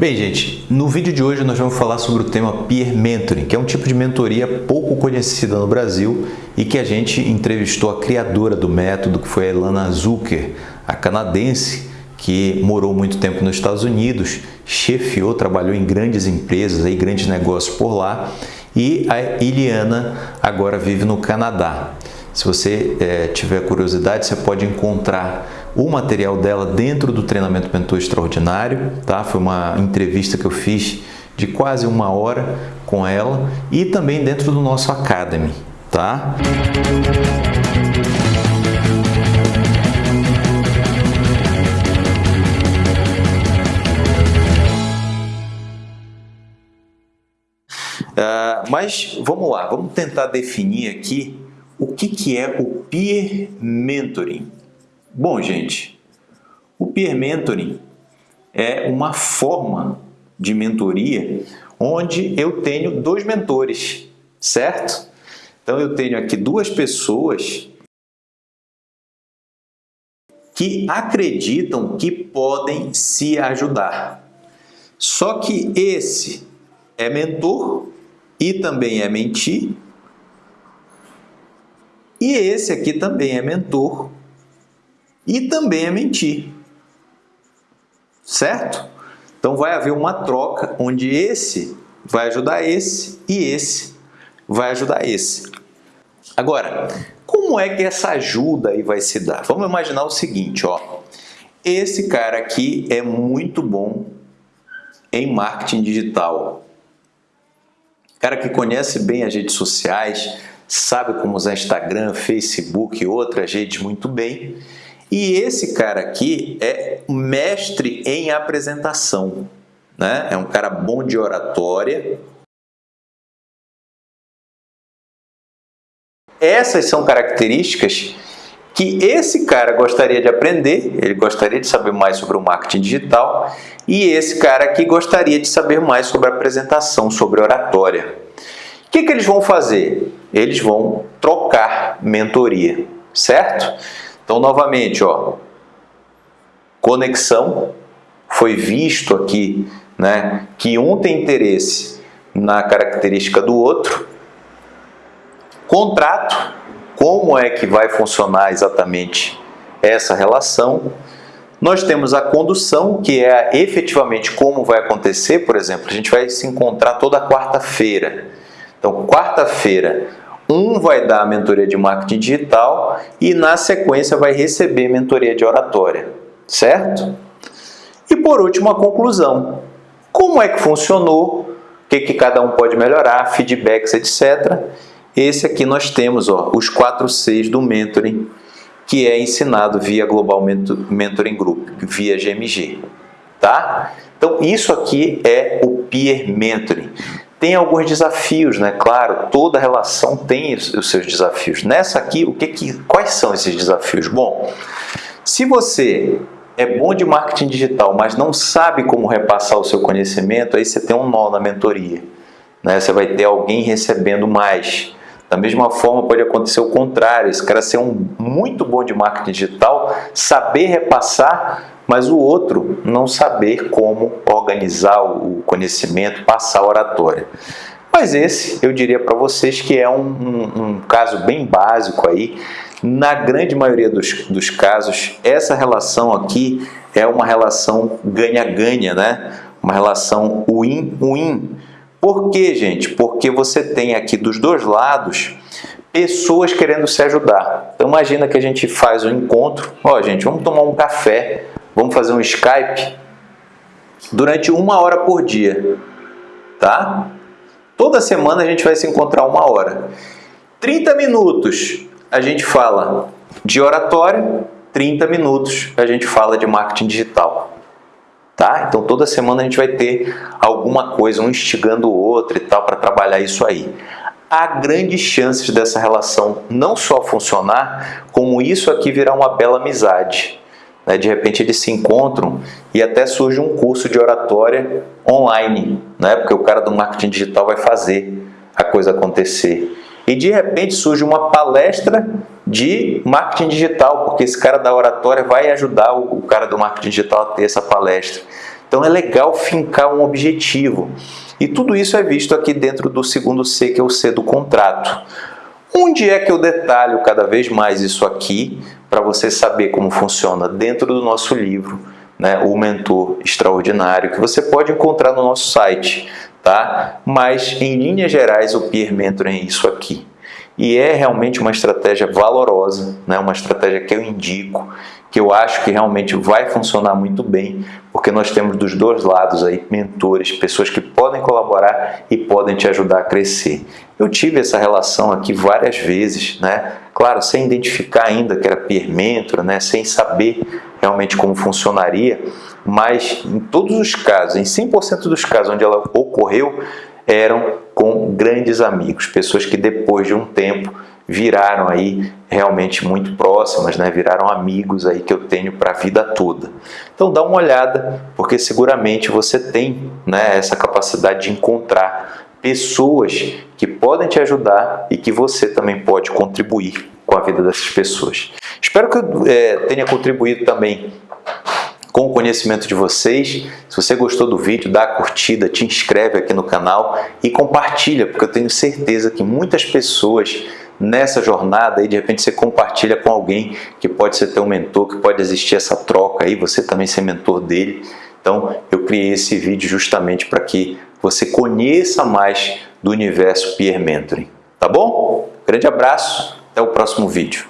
Bem, gente, no vídeo de hoje nós vamos falar sobre o tema Peer Mentoring, que é um tipo de mentoria pouco conhecida no Brasil e que a gente entrevistou a criadora do método, que foi a Elana Zucker, a canadense, que morou muito tempo nos Estados Unidos, chefiou, trabalhou em grandes empresas, aí, grandes negócios por lá, e a Iliana agora vive no Canadá. Se você é, tiver curiosidade, você pode encontrar o material dela dentro do treinamento mentor extraordinário, tá? Foi uma entrevista que eu fiz de quase uma hora com ela e também dentro do nosso Academy, tá? Uh, mas vamos lá, vamos tentar definir aqui o que, que é o peer mentoring. Bom, gente, o peer mentoring é uma forma de mentoria onde eu tenho dois mentores, certo? Então eu tenho aqui duas pessoas que acreditam que podem se ajudar. Só que esse é mentor e também é mentir. E esse aqui também é mentor e também é mentir. Certo? Então vai haver uma troca onde esse vai ajudar esse e esse vai ajudar esse. Agora, como é que essa ajuda aí vai se dar? Vamos imaginar o seguinte, ó. Esse cara aqui é muito bom em marketing digital. Cara que conhece bem as redes sociais, sabe como usar Instagram, Facebook e outras redes muito bem e esse cara aqui é mestre em apresentação, né? É um cara bom de oratória. Essas são características que esse cara gostaria de aprender, ele gostaria de saber mais sobre o marketing digital e esse cara aqui gostaria de saber mais sobre apresentação, sobre oratória. O que, que eles vão fazer? Eles vão trocar mentoria, certo? Então, novamente, ó, conexão, foi visto aqui né, que um tem interesse na característica do outro. Contrato, como é que vai funcionar exatamente essa relação. Nós temos a condução, que é efetivamente como vai acontecer, por exemplo, a gente vai se encontrar toda quarta-feira. Então, quarta-feira, um vai dar a mentoria de marketing digital e na sequência vai receber mentoria de oratória, certo? E por último, a conclusão. Como é que funcionou? O que, que cada um pode melhorar? Feedbacks, etc. Esse aqui nós temos ó, os 4 Cs do mentoring, que é ensinado via Global Mentoring Group, via GMG. Tá? Então, isso aqui é o Peer Mentoring. Tem alguns desafios, né? Claro, toda relação tem os seus desafios. Nessa aqui, o que, que quais são esses desafios? Bom, se você é bom de marketing digital, mas não sabe como repassar o seu conhecimento, aí você tem um nó na mentoria. Né? Você vai ter alguém recebendo mais. Da mesma forma, pode acontecer o contrário, esse cara ser um muito bom de marketing digital, saber repassar, mas o outro não saber como organizar o conhecimento, passar a oratória. Mas esse, eu diria para vocês que é um, um, um, caso bem básico aí. Na grande maioria dos, dos casos, essa relação aqui é uma relação ganha-ganha, né? Uma relação win-win. Por quê, gente? Porque você tem aqui dos dois lados pessoas querendo se ajudar. Então imagina que a gente faz um encontro, ó gente, vamos tomar um café, Vamos fazer um Skype durante uma hora por dia, tá? Toda semana a gente vai se encontrar uma hora. 30 minutos a gente fala de oratória, 30 minutos a gente fala de marketing digital. Tá? Então toda semana a gente vai ter alguma coisa, um instigando o outro e tal, para trabalhar isso aí. Há grandes chances dessa relação não só funcionar, como isso aqui virar uma bela amizade. Né? De repente eles se encontram e até surge um curso de oratória online, né? porque o cara do marketing digital vai fazer a coisa acontecer. E de repente surge uma palestra de marketing digital, porque esse cara da oratória vai ajudar o cara do marketing digital a ter essa palestra. Então é legal fincar um objetivo. E tudo isso é visto aqui dentro do segundo C, que é o C do contrato. Onde é que eu detalho cada vez mais isso aqui para você saber como funciona dentro do nosso livro, né, o Mentor Extraordinário, que você pode encontrar no nosso site, tá? Mas em linhas gerais o Peer Mentoring é isso aqui. E é realmente uma estratégia valorosa, né? uma estratégia que eu indico, que eu acho que realmente vai funcionar muito bem, porque nós temos dos dois lados aí mentores, pessoas que podem colaborar e podem te ajudar a crescer. Eu tive essa relação aqui várias vezes, né? Claro, sem identificar ainda que era peer mentor, né? Sem saber realmente como funcionaria, mas em todos os casos, em 100% dos casos onde ela ocorreu, eram com grandes amigos, pessoas que depois de um tempo viraram aí realmente muito próximas, né? viraram amigos aí que eu tenho para a vida toda. Então dá uma olhada, porque seguramente você tem né, essa capacidade de encontrar pessoas que podem te ajudar e que você também pode contribuir com a vida dessas pessoas. Espero que eu é, tenha contribuído também com o conhecimento de vocês. Se você gostou do vídeo, dá a curtida, te inscreve aqui no canal e compartilha, porque eu tenho certeza que muitas pessoas nessa jornada e de repente você compartilha com alguém que pode ser teu mentor, que pode existir essa troca aí, você também ser mentor dele. Então eu criei esse vídeo justamente para que você conheça mais do universo Peer Mentoring. Tá bom? Grande abraço, até o próximo vídeo.